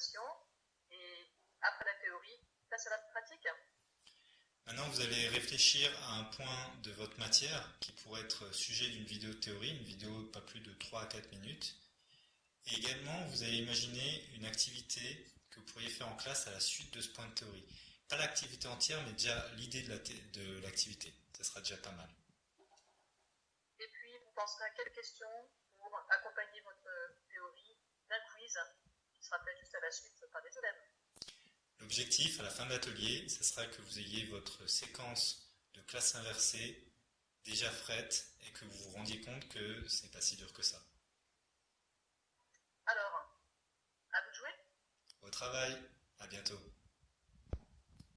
formation. Et après la théorie, place à la pratique. Maintenant, vous allez réfléchir à un point de votre matière qui pourrait être sujet d'une vidéo de théorie, une vidéo pas plus de 3 à 4 minutes. Et également, vous allez imaginer une activité que vous pourriez faire en classe à la suite de ce point de théorie. Pas l'activité entière, mais déjà l'idée de l'activité. Ça sera déjà pas mal. Et puis, vous penserez à quelles questions pour accompagner votre théorie d'un quiz qui sera fait juste à la suite par des. L'objectif à la fin de l'atelier, ce sera que vous ayez votre séquence de classe inversée déjà faite et que vous vous rendiez compte que ce n'est pas si dur que ça. Alors, à vous de jouer Au travail, à bientôt.